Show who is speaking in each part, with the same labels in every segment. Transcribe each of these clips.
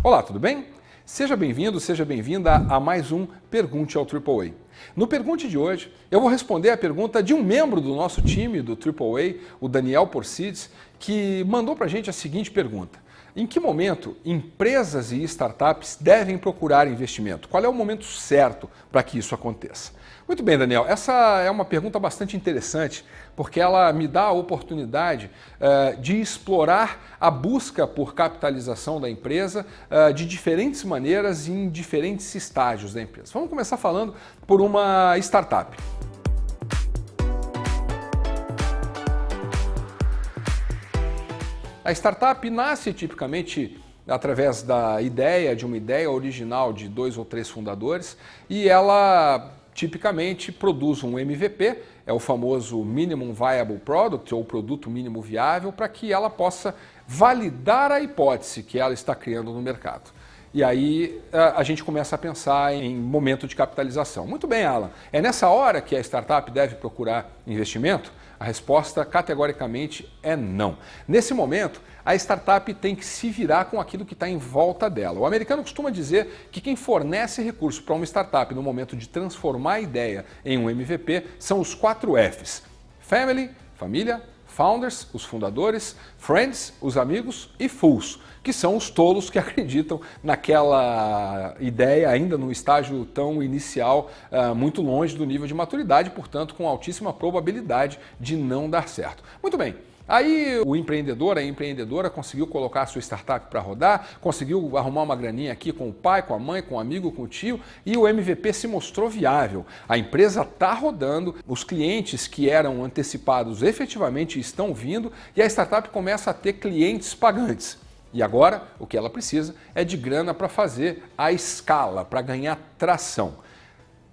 Speaker 1: Olá, tudo bem? Seja bem-vindo, seja bem-vinda a mais um Pergunte ao AAA. No Pergunte de hoje, eu vou responder a pergunta de um membro do nosso time do AAA, o Daniel Porcides, que mandou para a gente a seguinte pergunta. Em que momento empresas e startups devem procurar investimento? Qual é o momento certo para que isso aconteça? Muito bem, Daniel. Essa é uma pergunta bastante interessante, porque ela me dá a oportunidade uh, de explorar a busca por capitalização da empresa uh, de diferentes maneiras e em diferentes estágios da empresa. Vamos começar falando por uma startup. A startup nasce tipicamente através da ideia, de uma ideia original de dois ou três fundadores, e ela tipicamente produz um MVP, é o famoso Minimum Viable Product, ou produto mínimo viável, para que ela possa validar a hipótese que ela está criando no mercado. E aí a gente começa a pensar em momento de capitalização. Muito bem, Alan. É nessa hora que a startup deve procurar investimento? A resposta categoricamente é não. Nesse momento, a startup tem que se virar com aquilo que está em volta dela. O americano costuma dizer que quem fornece recurso para uma startup no momento de transformar a ideia em um MVP são os quatro Fs: Family, família, Founders, os fundadores, Friends, os amigos e Fools, que são os tolos que acreditam naquela ideia ainda no estágio tão inicial, uh, muito longe do nível de maturidade, portanto com altíssima probabilidade de não dar certo. Muito bem, Aí o empreendedor, a empreendedora conseguiu colocar a sua startup para rodar, conseguiu arrumar uma graninha aqui com o pai, com a mãe, com o amigo, com o tio e o MVP se mostrou viável. A empresa está rodando, os clientes que eram antecipados efetivamente estão vindo e a startup começa a ter clientes pagantes. E agora o que ela precisa é de grana para fazer a escala, para ganhar tração.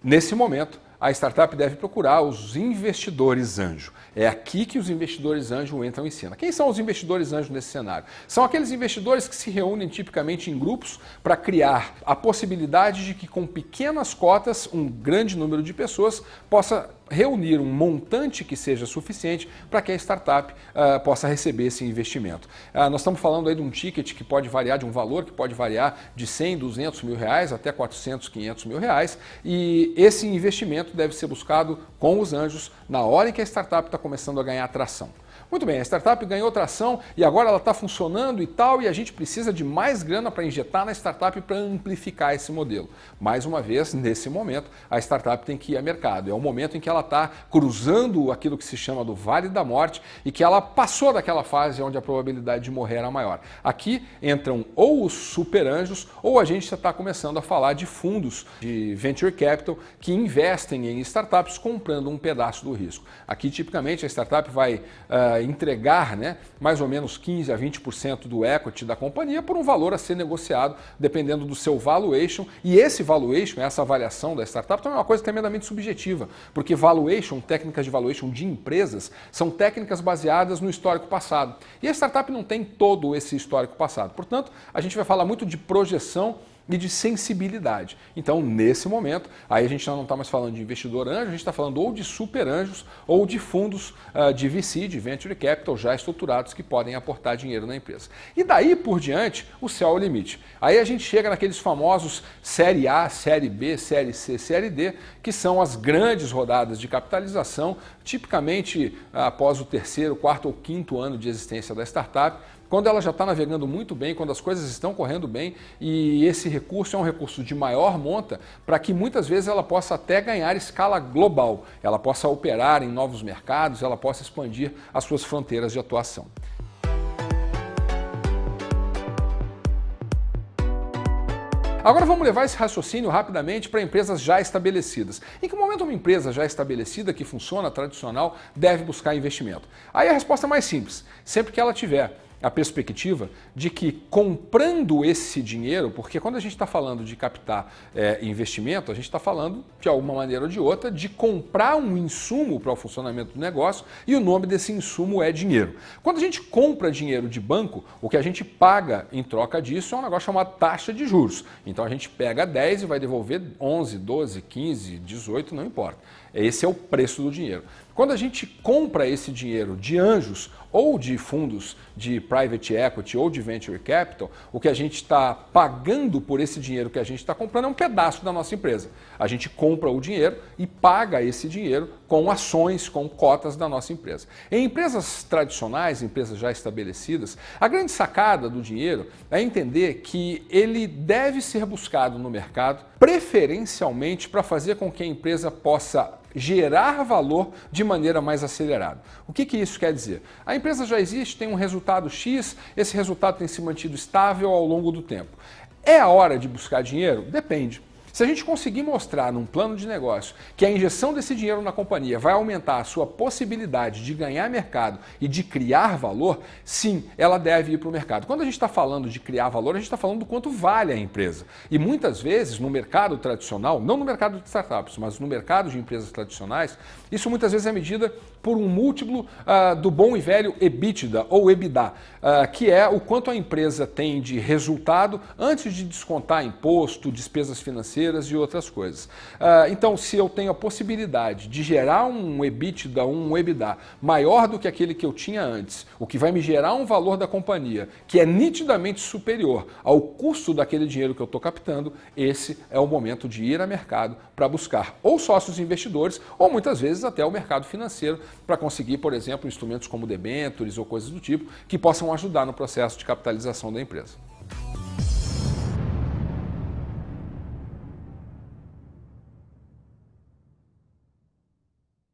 Speaker 1: Nesse momento, a startup deve procurar os investidores anjo. É aqui que os investidores anjo entram em cena. Quem são os investidores anjo nesse cenário? São aqueles investidores que se reúnem tipicamente em grupos para criar a possibilidade de que com pequenas cotas um grande número de pessoas possa reunir um montante que seja suficiente para que a startup uh, possa receber esse investimento. Uh, nós estamos falando aí de um ticket que pode variar, de um valor que pode variar de 100, 200 mil reais até 400, 500 mil reais e esse investimento deve ser buscado com os anjos na hora em que a startup está começando a ganhar atração. Muito bem, a startup ganhou tração e agora ela está funcionando e tal, e a gente precisa de mais grana para injetar na startup para amplificar esse modelo. Mais uma vez, nesse momento, a startup tem que ir a mercado. É o momento em que ela está cruzando aquilo que se chama do Vale da Morte e que ela passou daquela fase onde a probabilidade de morrer era maior. Aqui entram ou os super anjos ou a gente está começando a falar de fundos de venture capital que investem em startups comprando um pedaço do risco. Aqui, tipicamente, a startup vai uh, entregar né, mais ou menos 15 a 20% do equity da companhia por um valor a ser negociado dependendo do seu valuation. E esse valuation, essa avaliação da startup, também é uma coisa tremendamente subjetiva, porque valuation, técnicas de valuation de empresas, são técnicas baseadas no histórico passado. E a startup não tem todo esse histórico passado. Portanto, a gente vai falar muito de projeção e de sensibilidade. Então, nesse momento, aí a gente não está mais falando de investidor anjo, a gente está falando ou de super anjos ou de fundos uh, de VC, de Venture Capital, já estruturados que podem aportar dinheiro na empresa. E daí por diante, o céu é o limite. Aí a gente chega naqueles famosos Série A, Série B, Série C, Série D, que são as grandes rodadas de capitalização, tipicamente após o terceiro, quarto ou quinto ano de existência da startup, quando ela já está navegando muito bem, quando as coisas estão correndo bem e esse recurso é um recurso de maior monta para que muitas vezes ela possa até ganhar escala global, ela possa operar em novos mercados, ela possa expandir as suas fronteiras de atuação. Agora vamos levar esse raciocínio rapidamente para empresas já estabelecidas. Em que momento uma empresa já estabelecida, que funciona tradicional, deve buscar investimento? Aí a resposta é mais simples. Sempre que ela tiver a perspectiva de que comprando esse dinheiro, porque quando a gente está falando de captar é, investimento, a gente está falando, de alguma maneira ou de outra, de comprar um insumo para o funcionamento do negócio e o nome desse insumo é dinheiro. Quando a gente compra dinheiro de banco, o que a gente paga em troca disso é um negócio chamado taxa de juros. Então a gente pega 10 e vai devolver 11, 12, 15, 18, não importa. Esse é o preço do dinheiro. Quando a gente compra esse dinheiro de anjos ou de fundos de private equity ou de venture capital, o que a gente está pagando por esse dinheiro que a gente está comprando é um pedaço da nossa empresa. A gente compra o dinheiro e paga esse dinheiro com ações, com cotas da nossa empresa. Em empresas tradicionais, empresas já estabelecidas, a grande sacada do dinheiro é entender que ele deve ser buscado no mercado, preferencialmente para fazer com que a empresa possa gerar valor de maneira mais acelerada. O que, que isso quer dizer? A empresa já existe, tem um resultado X, esse resultado tem se mantido estável ao longo do tempo. É a hora de buscar dinheiro? Depende. Se a gente conseguir mostrar num plano de negócio que a injeção desse dinheiro na companhia vai aumentar a sua possibilidade de ganhar mercado e de criar valor, sim, ela deve ir para o mercado. Quando a gente está falando de criar valor, a gente está falando do quanto vale a empresa. E muitas vezes, no mercado tradicional, não no mercado de startups, mas no mercado de empresas tradicionais, isso muitas vezes é medida por um múltiplo uh, do bom e velho EBITDA ou EBITDA, uh, que é o quanto a empresa tem de resultado antes de descontar imposto, despesas financeiras e outras coisas. Uh, então, se eu tenho a possibilidade de gerar um EBITDA, um EBITDA maior do que aquele que eu tinha antes, o que vai me gerar um valor da companhia que é nitidamente superior ao custo daquele dinheiro que eu estou captando, esse é o momento de ir a mercado para buscar ou sócios investidores ou muitas vezes até o mercado financeiro para conseguir, por exemplo, instrumentos como debentures ou coisas do tipo que possam ajudar no processo de capitalização da empresa.